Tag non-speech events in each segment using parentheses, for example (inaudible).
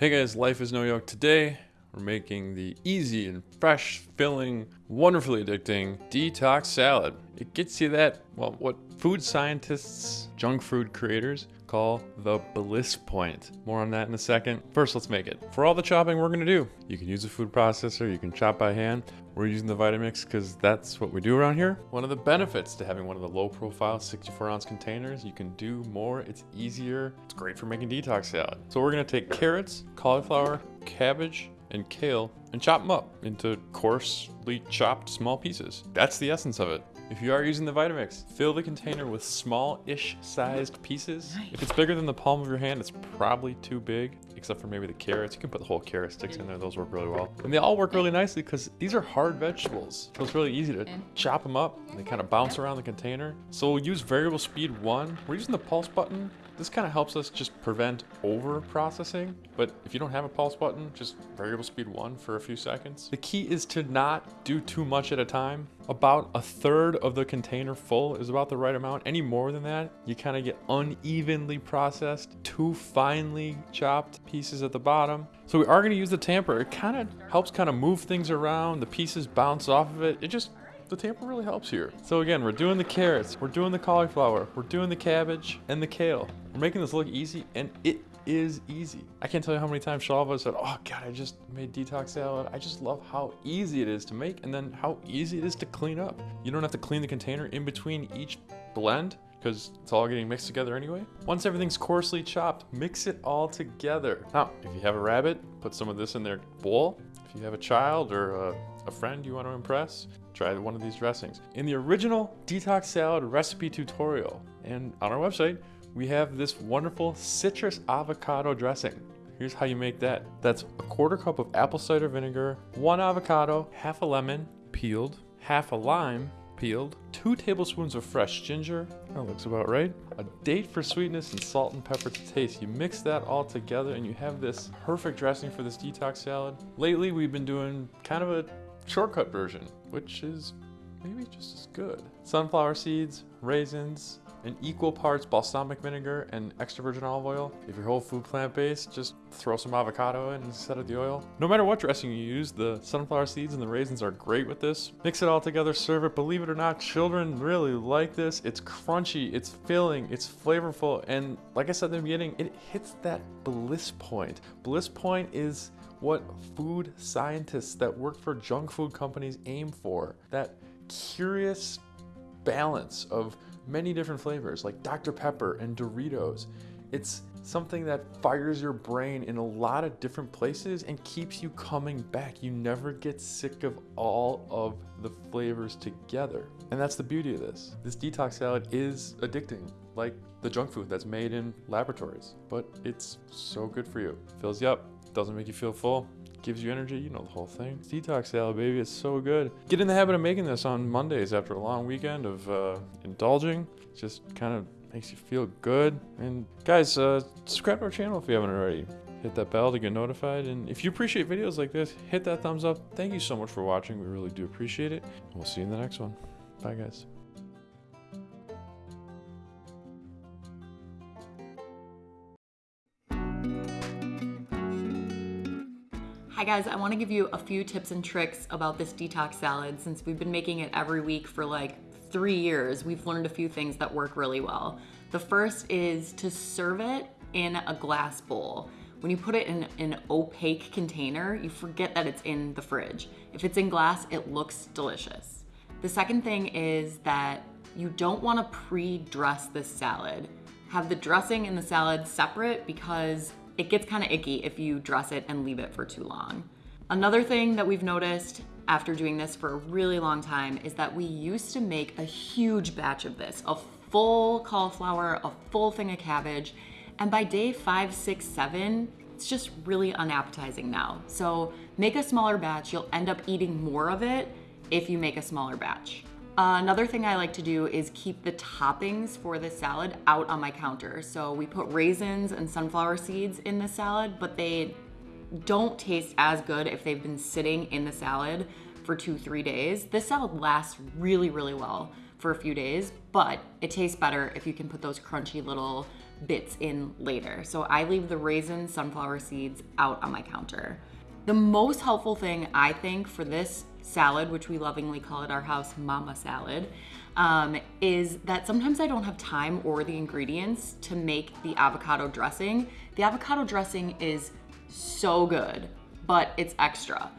Hey guys, Life is No Yoke. Today, we're making the easy and fresh, filling, wonderfully addicting detox salad. It gets you that, well, what food scientists, junk food creators call the bliss point. More on that in a second. First, let's make it. For all the chopping we're gonna do, you can use a food processor, you can chop by hand. We're using the Vitamix because that's what we do around here. One of the benefits to having one of the low profile 64 ounce containers, you can do more, it's easier, it's great for making detox salad. So we're gonna take carrots, cauliflower, cabbage, and kale and chop them up into coarsely chopped small pieces. That's the essence of it. If you are using the Vitamix, fill the container with small-ish sized pieces. Nice. If it's bigger than the palm of your hand, it's probably too big, except for maybe the carrots. You can put the whole carrot sticks in there, those work really well. And they all work really nicely because these are hard vegetables. So it's really easy to chop them up. They kind of bounce around the container. So we'll use variable speed one. We're using the pulse button. This kind of helps us just prevent over processing. But if you don't have a pulse button, just variable speed one for a few seconds. The key is to not do too much at a time. About a third of the container full is about the right amount. Any more than that, you kind of get unevenly processed, too finely chopped pieces at the bottom. So we are going to use the tamper. It kind of helps kind of move things around. The pieces bounce off of it. It just the tamper really helps here. So again, we're doing the carrots, we're doing the cauliflower, we're doing the cabbage and the kale. We're making this look easy and it is easy. I can't tell you how many times Shalva said, oh God, I just made detox salad. I just love how easy it is to make and then how easy it is to clean up. You don't have to clean the container in between each blend because it's all getting mixed together anyway. Once everything's coarsely chopped, mix it all together. Now, if you have a rabbit, put some of this in their bowl. If you have a child or a, a friend you want to impress, try one of these dressings. In the original detox salad recipe tutorial and on our website, we have this wonderful citrus avocado dressing. Here's how you make that. That's a quarter cup of apple cider vinegar, one avocado, half a lemon, peeled, half a lime, peeled, two tablespoons of fresh ginger, that looks about right, a date for sweetness and salt and pepper to taste. You mix that all together and you have this perfect dressing for this detox salad. Lately, we've been doing kind of a shortcut version, which is maybe just as good. Sunflower seeds, raisins, and equal parts balsamic vinegar and extra virgin olive oil. If your whole food plant-based, just throw some avocado in instead of the oil. No matter what dressing you use, the sunflower seeds and the raisins are great with this. Mix it all together, serve it. Believe it or not, children really like this. It's crunchy, it's filling, it's flavorful, and like I said in the beginning, it hits that bliss point. Bliss point is what food scientists that work for junk food companies aim for. That curious balance of many different flavors like Dr. Pepper and Doritos. It's something that fires your brain in a lot of different places and keeps you coming back. You never get sick of all of the flavors together. And that's the beauty of this. This detox salad is addicting, like the junk food that's made in laboratories, but it's so good for you. Fills you up, doesn't make you feel full, gives you energy, you know the whole thing. It's detox salad, baby, it's so good. Get in the habit of making this on Mondays after a long weekend of uh, indulging. Just kind of makes you feel good. And guys, uh, subscribe to our channel if you haven't already. Hit that bell to get notified. And if you appreciate videos like this, hit that thumbs up. Thank you so much for watching. We really do appreciate it. We'll see you in the next one. Bye, guys. Guys, I wanna give you a few tips and tricks about this detox salad. Since we've been making it every week for like three years, we've learned a few things that work really well. The first is to serve it in a glass bowl. When you put it in an opaque container, you forget that it's in the fridge. If it's in glass, it looks delicious. The second thing is that you don't wanna pre-dress this salad. Have the dressing and the salad separate because it gets kind of icky if you dress it and leave it for too long. Another thing that we've noticed after doing this for a really long time is that we used to make a huge batch of this, a full cauliflower, a full thing of cabbage, and by day five, six, seven, it's just really unappetizing now. So make a smaller batch, you'll end up eating more of it if you make a smaller batch. Another thing I like to do is keep the toppings for the salad out on my counter. So we put raisins and sunflower seeds in the salad, but they don't taste as good if they've been sitting in the salad for two, three days. This salad lasts really, really well for a few days, but it tastes better if you can put those crunchy little bits in later. So I leave the raisins, sunflower seeds out on my counter. The most helpful thing I think for this salad, which we lovingly call at our house mama salad, um, is that sometimes I don't have time or the ingredients to make the avocado dressing. The avocado dressing is so good, but it's extra.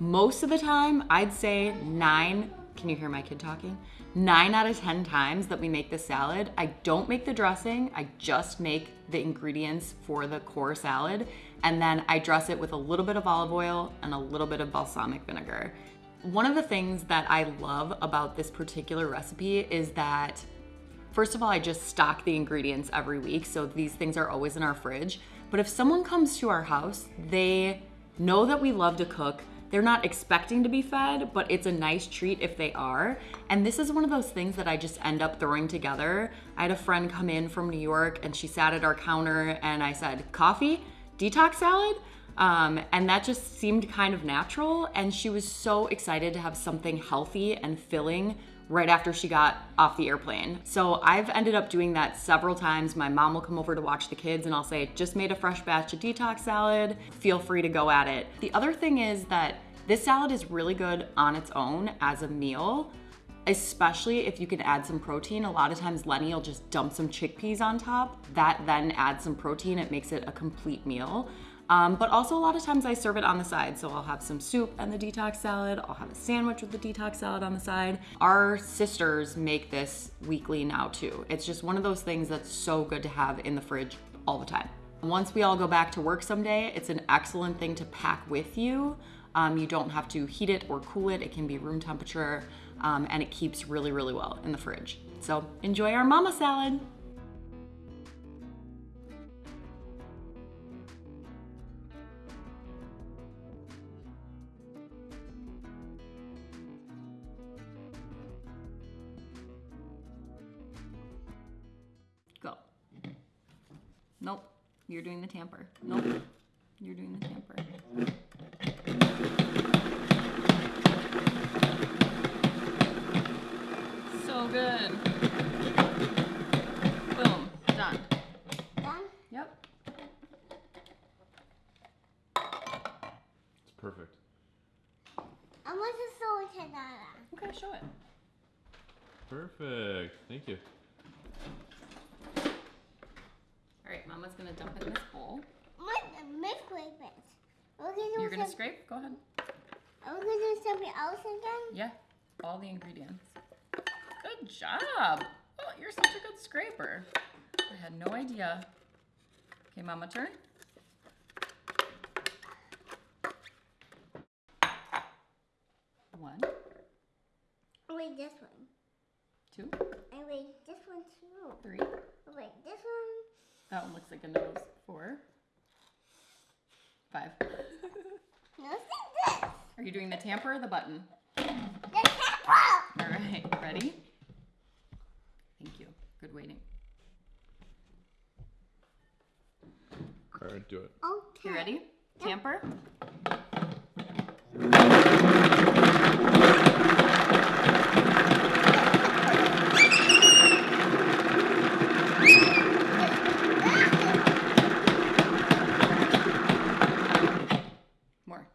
Most of the time, I'd say nine, can you hear my kid talking? Nine out of 10 times that we make the salad, I don't make the dressing, I just make the ingredients for the core salad, and then I dress it with a little bit of olive oil and a little bit of balsamic vinegar. One of the things that I love about this particular recipe is that First of all, I just stock the ingredients every week, so these things are always in our fridge. But if someone comes to our house, they know that we love to cook. They're not expecting to be fed, but it's a nice treat if they are. And this is one of those things that I just end up throwing together. I had a friend come in from New York and she sat at our counter and I said, Coffee? Detox salad? Um, and that just seemed kind of natural. And she was so excited to have something healthy and filling right after she got off the airplane. So I've ended up doing that several times. My mom will come over to watch the kids and I'll say, just made a fresh batch of detox salad. Feel free to go at it. The other thing is that this salad is really good on its own as a meal, especially if you can add some protein. A lot of times Lenny will just dump some chickpeas on top. That then adds some protein. It makes it a complete meal. Um, but also a lot of times I serve it on the side. So I'll have some soup and the detox salad. I'll have a sandwich with the detox salad on the side. Our sisters make this weekly now too. It's just one of those things that's so good to have in the fridge all the time. Once we all go back to work someday, it's an excellent thing to pack with you. Um, you don't have to heat it or cool it. It can be room temperature um, and it keeps really, really well in the fridge. So enjoy our mama salad. Go. Nope. You're doing the tamper. Nope. You're doing the tamper. So good. Boom. Done. Done? Yep. It's perfect. I want to show it to Nana. Okay, show it. Perfect. Thank you. All right, Mama's gonna dump it in this bowl. What Miss Grape it. You're gonna some- scrape? Go ahead. Are we gonna do something else again? Yeah, all the ingredients. Good job. Oh, you're such a good scraper. I had no idea. Okay, Mama, turn. One, Wait, this one. two, And wait, this one too. three. Wait, this one. That one looks like a nose. Four, five. (laughs) No, see this. Are you doing the tamper or the button? The temple. All right, ready? Thank you. Good waiting. All right, do it. Okay. You ready? Tamper? More.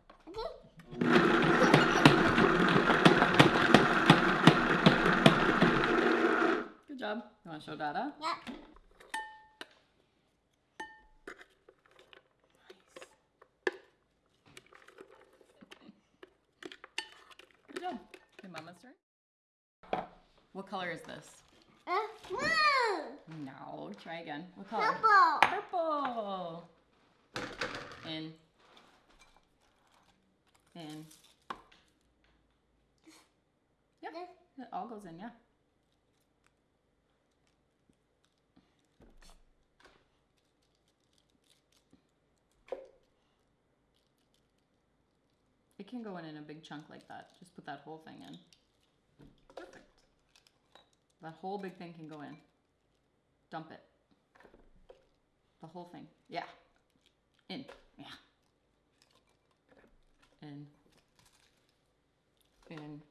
Good job. You want to show Dada? Yep. Good job. Okay, Mama's turn. What color is this? Uh, blue. No. Try again. What color? Purple. Purple. In. In. Yep. It all goes in, yeah. It can go in in a big chunk like that. Just put that whole thing in. That whole big thing can go in. Dump it. The whole thing. Yeah. In. Yeah. In. In.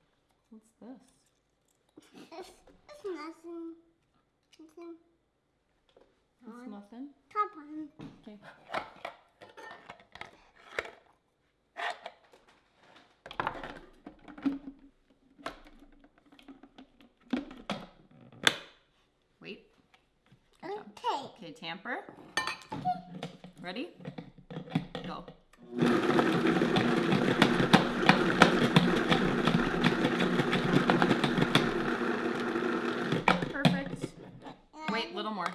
What's this? It's, it's nothing. Nothing. It almost in? Top one. Okay. Wait. Good job. Okay. Tamper. Ready? Go. Perfect. Wait, a little more.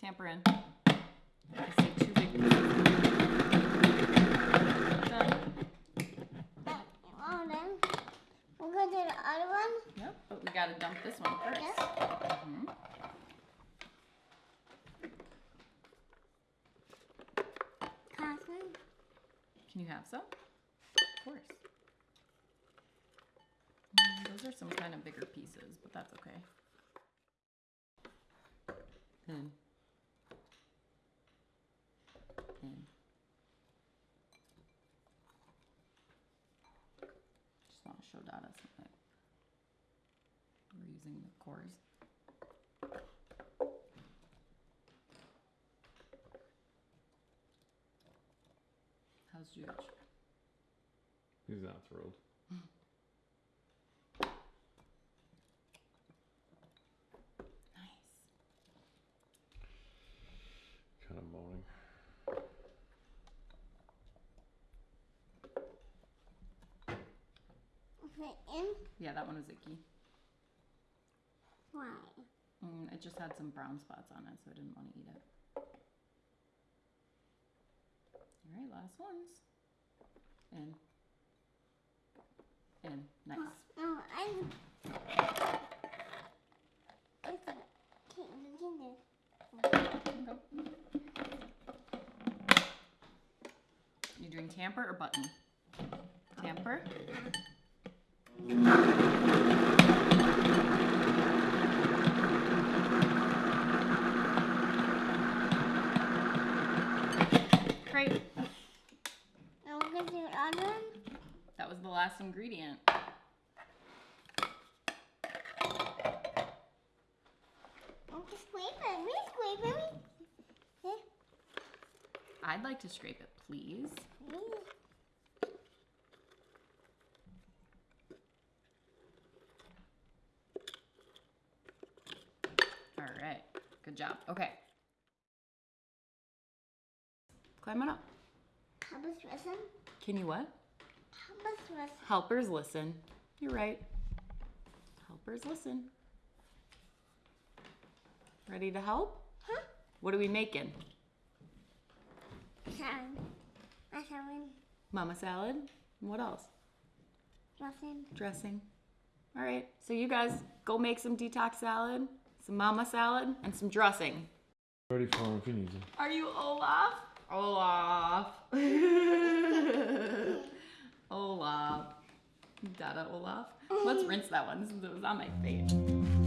Tamper in. I see two big. Done. We're gonna do the other one. Yep, but we gotta dump this one first. Yes. Mhm. Cotton. Can you have some? Of course. Mm, those are some kind of bigger pieces, but that's okay. In. In. Just want to show Dada something. We're using the cores. How's George? He's not thrilled. Nice. Kind of moaning. Okay. Yeah, that one was icky. Why? Mm, it just had some brown spots on it, so I didn't want to eat it. All right, last ones. And, In. Nice. Oh, no, I. It's a. You can You doing tamper or button? Tamper. Great. Now we're gonna do the other one. That was the last ingredient. I'm just scraping. We scraping. We. I'd like to scrape it, please. All right. Good job. Okay. Climb on up. Can you what? Help listen. Helpers listen. You're right. Helpers listen. Ready to help? Huh? What are we making? Sam. I haven't Mama salad? What else? Dressing. Dressing. All right. So you guys go make some detox salad, some mama salad, and some dressing. Ready for him if he needs him. Are you Olaf? Olaf. (laughs) Olaf. Dada Olaf. Let's (laughs) rinse that one since it was on my face.